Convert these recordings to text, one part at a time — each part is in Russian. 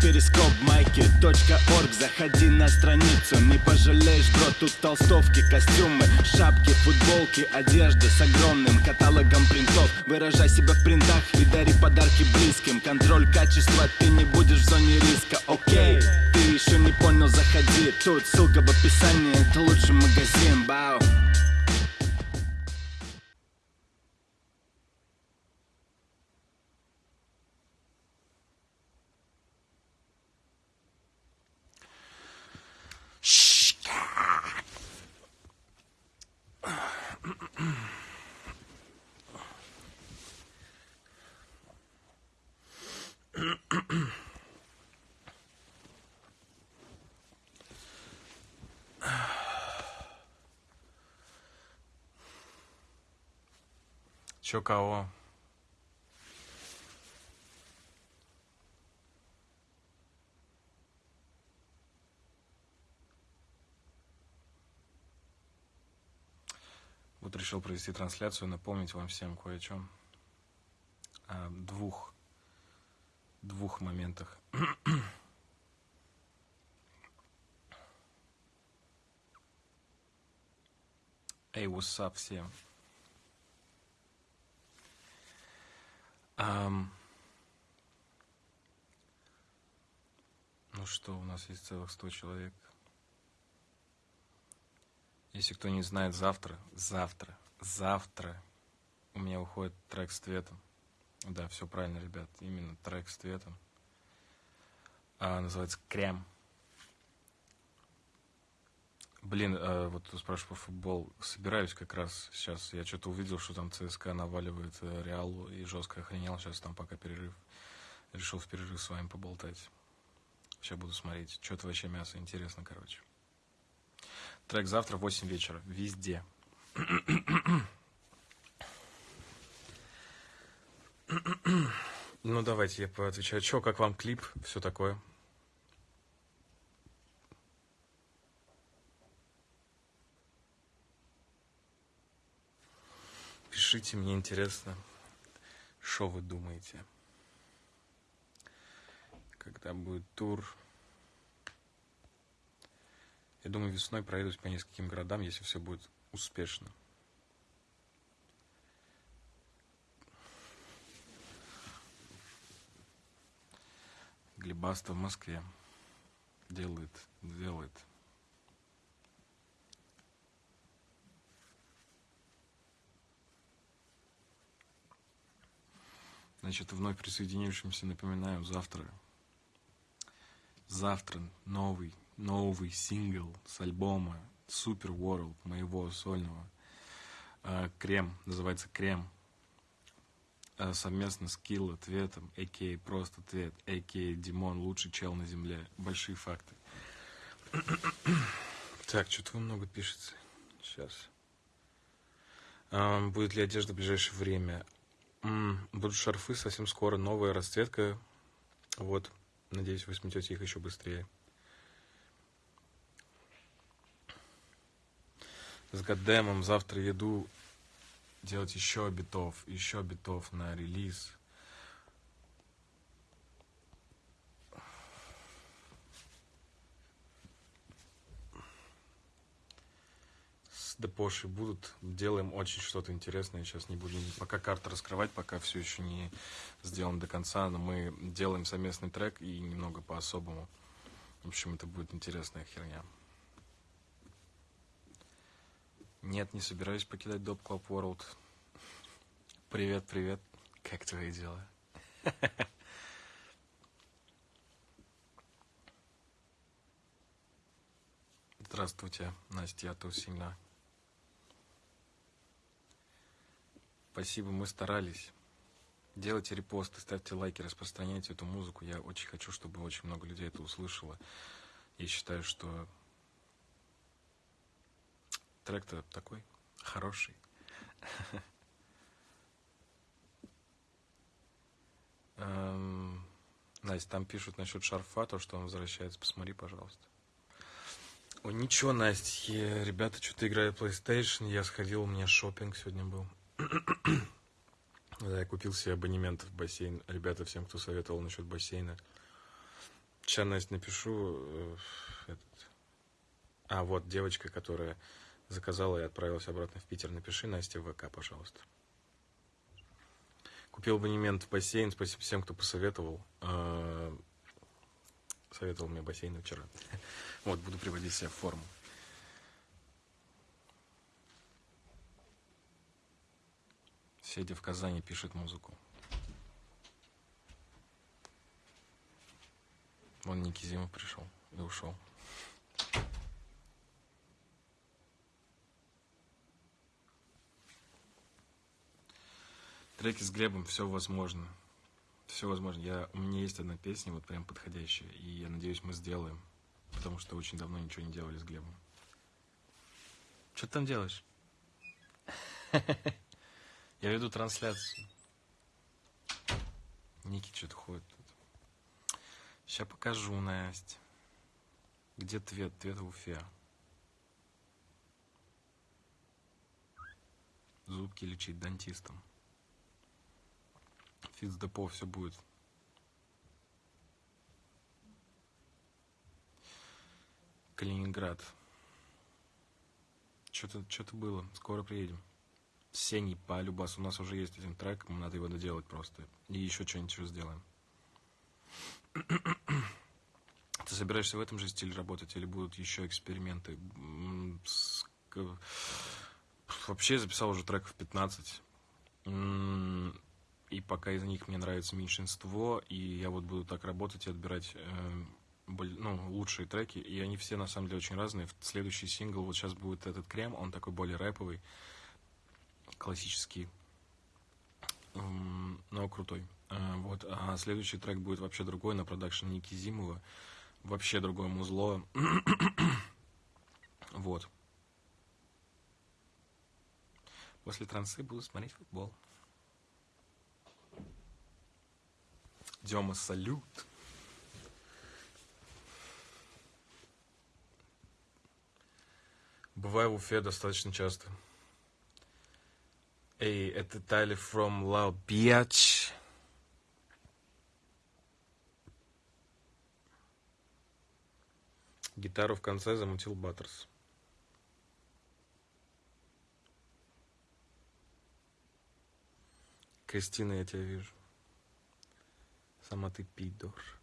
перископ майки .орг. Заходи на страницу, не пожалеешь, бро Тут толстовки, костюмы, шапки, футболки Одежда с огромным каталогом принтов. Выражай себя в принтах и дари подарки близким. Контроль качества, ты не будешь в зоне риска, окей Ты еще не понял, заходи. Тут ссылка в описании, это лучший магазин, бау Чё кого? Вот решил провести трансляцию, напомнить вам всем кое о чем. О двух, двух моментах. Эй, what's up всем? Um, ну что, у нас есть целых 100 человек. Если кто не знает, завтра, завтра, завтра у меня уходит трек с цветом. Да, все правильно, ребят, именно трек с цветом. А, называется «Крем». Блин, э, вот спрашиваю по футбол. Собираюсь как раз сейчас. Я что-то увидел, что там ЦСКА наваливает э, Реалу и жестко охренел. Сейчас там пока перерыв. Решил в перерыв с вами поболтать. Сейчас буду смотреть. Что-то вообще мясо. Интересно, короче. Трек завтра в 8 вечера. Везде. ну, давайте я поотвечаю. Че, как вам клип? Все такое. Пишите, мне интересно, что вы думаете. Когда будет тур. Я думаю, весной пройдусь по нескольким городам, если все будет успешно. Глебаста в Москве делает, делает Значит, вновь присоединившимся напоминаю, завтра, завтра новый, новый сингл с альбома Super World моего сольного. А, Крем, называется Крем. А, совместно с Килл ответом, а.к.а. просто ответ, а.к.а. Димон, лучший чел на земле. Большие факты. так, что-то много пишете. Сейчас. будет ли одежда в ближайшее время? Будут шарфы совсем скоро, новая расцветка. Вот, надеюсь, вы сметете их еще быстрее. С Гаддемом завтра еду делать еще битов, еще битов на релиз. Депоши будут. Делаем очень что-то интересное. Сейчас не будем пока карты раскрывать, пока все еще не сделан до конца. Но мы делаем совместный трек и немного по-особому. В общем, это будет интересная херня. Нет, не собираюсь покидать Доп Club World. Привет, привет. Как твои дела? Здравствуйте, Настя, я Тусина. Спасибо, мы старались. Делайте репосты, ставьте лайки, распространяйте эту музыку. Я очень хочу, чтобы очень много людей это услышало. Я считаю, что трек-то такой хороший. Эм, Настя, там пишут насчет шарфа, то, что он возвращается. Посмотри, пожалуйста. Ой, ничего, Настя, ребята что-то играют PlayStation. Я сходил, у меня шопинг сегодня был. Да, я купил себе абонемент в бассейн. Ребята, всем, кто советовал насчет бассейна. Сейчас, Настя, напишу э, этот... А, вот девочка, которая заказала и отправилась обратно в Питер. Напиши Насте в ВК, пожалуйста. Купил абонемент в бассейн. Спасибо всем, кто посоветовал. Э, советовал мне бассейн вчера. Вот, буду приводить себя в форму. Седя в Казани пишет музыку. Вон Ники Зима пришел и ушел. Треки с Глебом, все возможно. Все возможно. Я, у меня есть одна песня, вот прям подходящая, и я надеюсь, мы сделаем. Потому что очень давно ничего не делали с Глебом. Что ты там делаешь? Я веду трансляцию. Ники что-то ходит тут. Сейчас покажу, Настя. Где Твет? Твет в Уфе. Зубки лечить дантистом. Фицдепо все будет. Калининград. Что-то что было. Скоро приедем. Сений по Любас. У нас уже есть один трек, надо его доделать просто. И еще что-нибудь еще сделаем. Ты собираешься в этом же стиле работать или будут еще эксперименты? Вообще записал уже треков 15. И пока из них мне нравится меньшинство, и я вот буду так работать и отбирать э, ну, лучшие треки, и они все на самом деле очень разные. Следующий сингл, вот сейчас будет этот крем, он такой более рэповый, классический, но крутой. А, вот, а следующий трек будет вообще другой на продакшн Ники Зимова. Вообще другое музло. вот. После трансы буду смотреть футбол. Дема, салют. Бываю в Уфе достаточно часто. Эй, это Тайли from Loud Beach. Гитару в конце замутил Баттерс. Кристина, я тебя вижу. Сама ты пидор.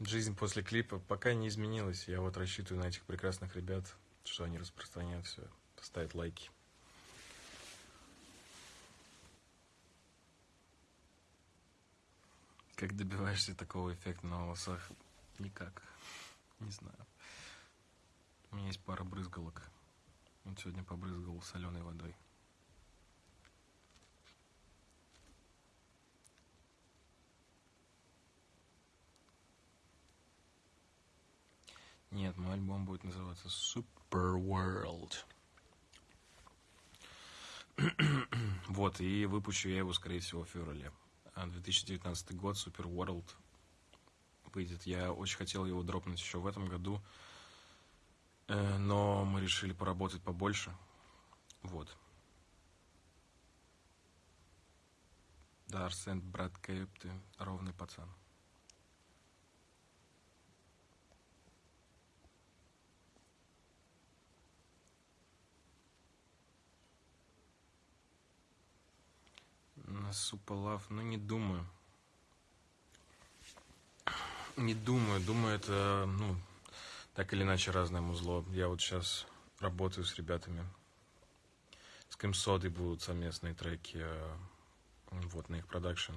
Жизнь после клипа пока не изменилась. Я вот рассчитываю на этих прекрасных ребят, что они распространяют все, ставят лайки. Как добиваешься такого эффекта на волосах? Никак. Не знаю. У меня есть пара брызгалок. Он сегодня побрызгал соленой водой. Нет, мой альбом будет называться Super World. вот, и выпущу я его, скорее всего, в феврале. 2019 год, Super World выйдет. Я очень хотел его дропнуть еще в этом году, э, но мы решили поработать побольше. Вот. Да, Арсен, брат Кейп, ты ровный пацан. На Супалав, ну не думаю. Не думаю, думаю, это, ну, так или иначе разное музло. Я вот сейчас работаю с ребятами. С Кэмсодой будут совместные треки, э, вот, на их продакшн.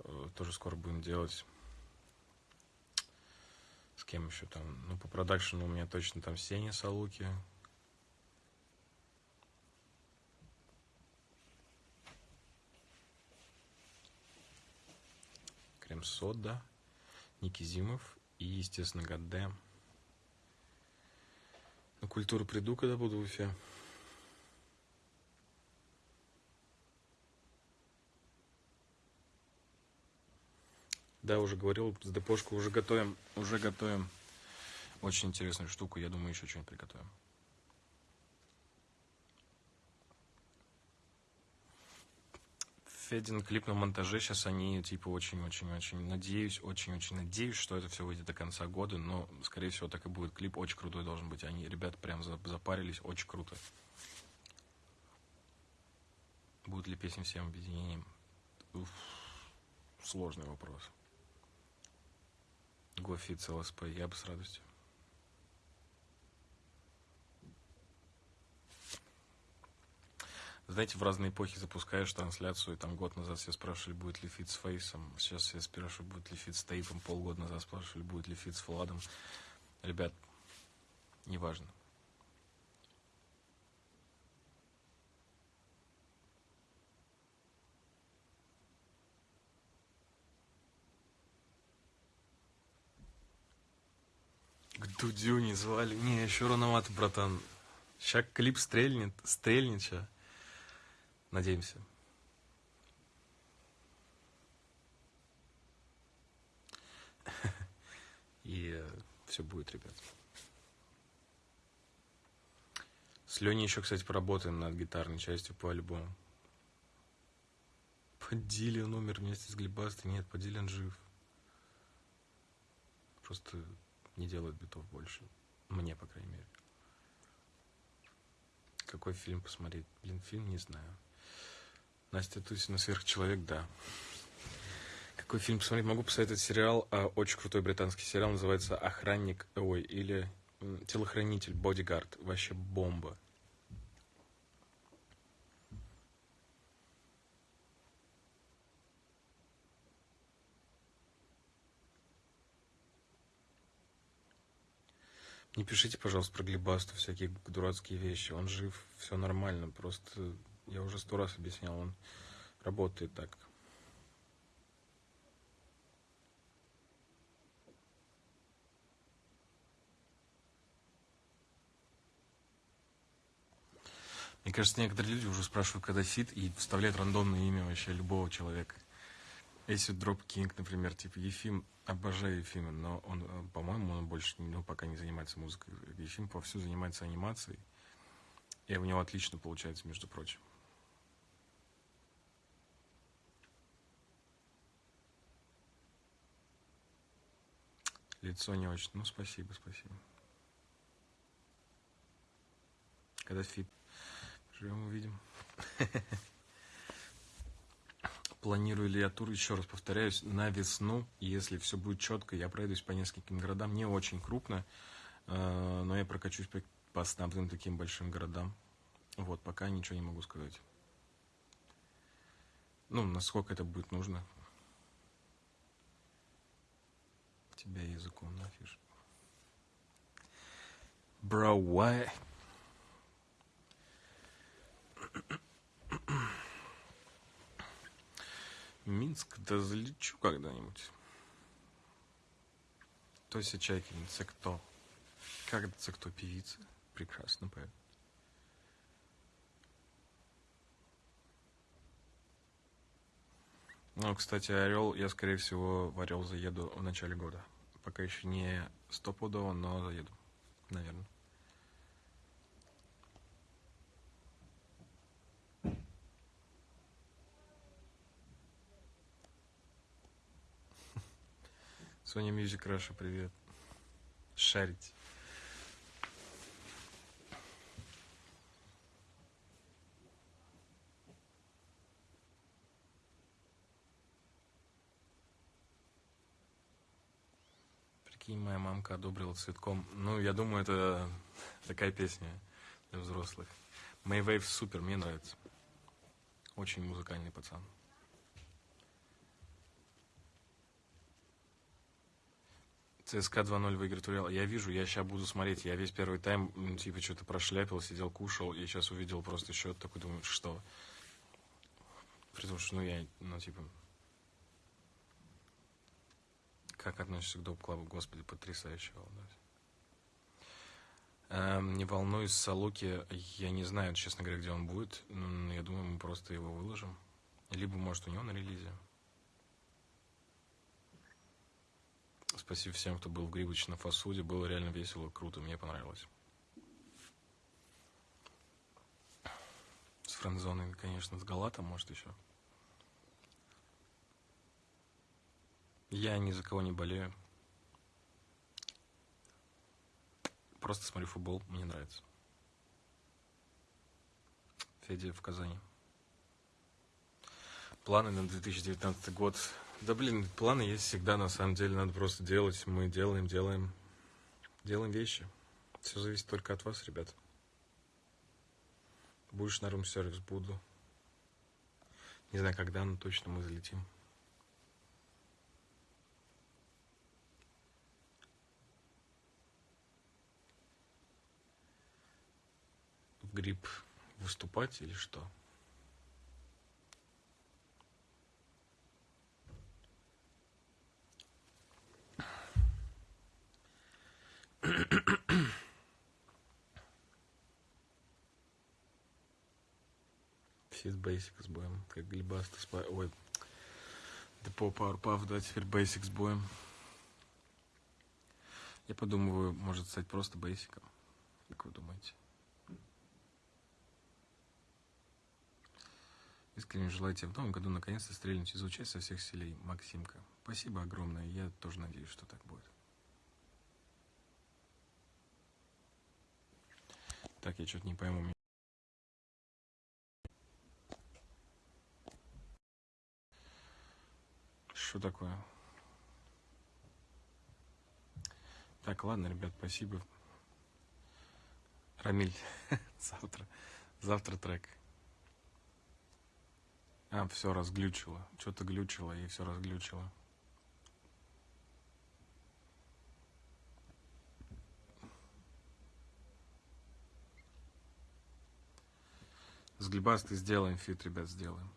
Э, тоже скоро будем делать. С кем еще там? Ну, по продакшену у меня точно там Сеня Салуки, Крем Сода, Ники Зимов и, естественно, Гаддем. На культуру приду, когда буду в Уфе. Да, уже говорил, с депошку уже готовим, уже готовим очень интересную штуку. Я думаю, еще что-нибудь приготовим. Федин клип на монтаже. Сейчас они, типа, очень-очень-очень надеюсь, очень-очень надеюсь, что это все выйдет до конца года. Но, скорее всего, так и будет. Клип очень крутой должен быть. Они, ребята, прям запарились. Очень круто. Будут ли песни всем объединением? Уф, сложный вопрос. Гофит, ЛСП, я бы с радостью. Знаете, в разные эпохи запускаешь трансляцию, и там год назад все спрашивали, будет ли feat с Фейсом, сейчас все спрашивают, будет ли feat с Тейпом, полгода назад спрашивали, будет ли feat с Владом. Ребят, неважно. К Дудю не звали. Не, еще рановато, братан. Сейчас клип стрельнет, стрельнет сейчас. Надеемся. И э, все будет, ребят. С Леней еще, кстати, поработаем над гитарной частью по альбому. Подилин умер вместе с Глебастой. Нет, Подилин жив. Просто не делает битов больше. Мне, по крайней мере. Какой фильм посмотреть? Блин, фильм не знаю. Настя Тусина «Сверхчеловек», да. Какой фильм посмотреть? Могу посоветовать сериал, а, очень крутой британский сериал, называется «Охранник», ой, или «Телохранитель», «Бодигард». Вообще бомба. Не пишите, пожалуйста, про Глебасту всякие дурацкие вещи. Он жив, все нормально. Просто я уже сто раз объяснял, он работает так. Мне кажется, некоторые люди уже спрашивают, когда фит, и вставляют рандомное имя вообще любого человека. Если Дроп Кинг, например, типа Ефим, обожаю Ефима, но он, э, по-моему, он больше ну, пока не занимается музыкой. Ефим повсюду занимается анимацией, и у него отлично получается, между прочим. Лицо не очень. Ну, спасибо, спасибо. Когда фит. Живем увидим. Планирую ли я тур, еще раз повторяюсь, на весну, если все будет четко, я пройдусь по нескольким городам, не очень крупно, э, но я прокачусь по, основным таким большим городам. Вот, пока ничего не могу сказать. Ну, насколько это будет нужно, тебя языком нафиг. Bro, why? Минск, да залечу когда-нибудь. Тося Чайкин, це кто? Как это кто? Певица? Прекрасно поет. Ну, кстати, Орел, я, скорее всего, в Орел заеду в начале года. Пока еще не стопудово, но заеду, наверное. Sony Music Russia, привет. Шарить. Прикинь, моя мамка одобрила цветком. Ну, я думаю, это такая песня для взрослых. Maywave супер, мне нравится. Очень музыкальный пацан. ЦСКА 2-0 выиграет Урал. Я вижу, я сейчас буду смотреть. Я весь первый тайм, типа, что-то прошляпил, сидел, кушал. И сейчас увидел просто счет такой, думаю, что? При том, что, ну, я, ну, типа, как относишься к доп-клабу? Господи, потрясающая волна. Эм, не волнуюсь, Салуки, я не знаю, честно говоря, где он будет. Я думаю, мы просто его выложим. Либо, может, у него на релизе. Спасибо всем, кто был в Грибочном фасуде. Было реально весело, круто, мне понравилось. С френдзоной, конечно, с Галатом, может, еще. Я ни за кого не болею. Просто смотрю футбол, мне нравится. Федя в Казани. Планы на 2019 год. Да блин, планы есть всегда, на самом деле, надо просто делать. Мы делаем, делаем, делаем вещи. Все зависит только от вас, ребят. Будешь на рум-сервис, буду. Не знаю, когда, но точно мы залетим. В грипп выступать или что? Фит Basic с боем. Как Глебаста с Ой. Депо Powerpuff, да, теперь Basic с боем. Я подумываю, может стать просто бейсиком. Как вы думаете? Искренне желаю тебе в новом году наконец-то стрельнуть и звучать со всех селей, Максимка. Спасибо огромное, я тоже надеюсь, что так будет. Так, я что-то не пойму. Что такое? Так, ладно, ребят, спасибо. Рамиль, завтра, завтра трек. А, все разглючило. Что-то глючило и все разглючило. С глибастой сделаем фит, ребят, сделаем.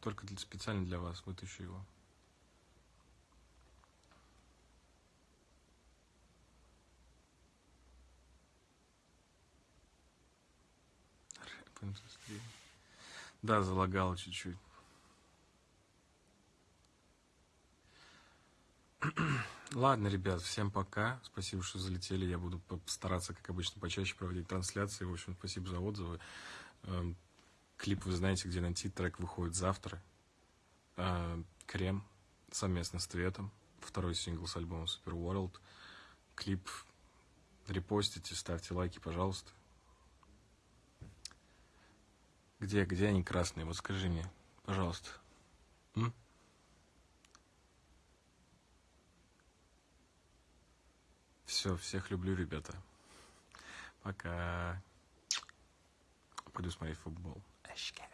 Только для, специально для вас вытащу его. Да, залагало чуть-чуть. Ладно, ребят, всем пока. Спасибо, что залетели. Я буду постараться, как обычно, почаще проводить трансляции. В общем, спасибо за отзывы. Эм, клип вы знаете, где найти. Трек выходит завтра. Э, Крем совместно с Тветом. Второй сингл с альбома Super World. Клип репостите, ставьте лайки, пожалуйста. Где, где они красные? Вот скажи мне, пожалуйста. М? Все, всех люблю, ребята. Пока. Пойду смотреть футбол. Эшкере.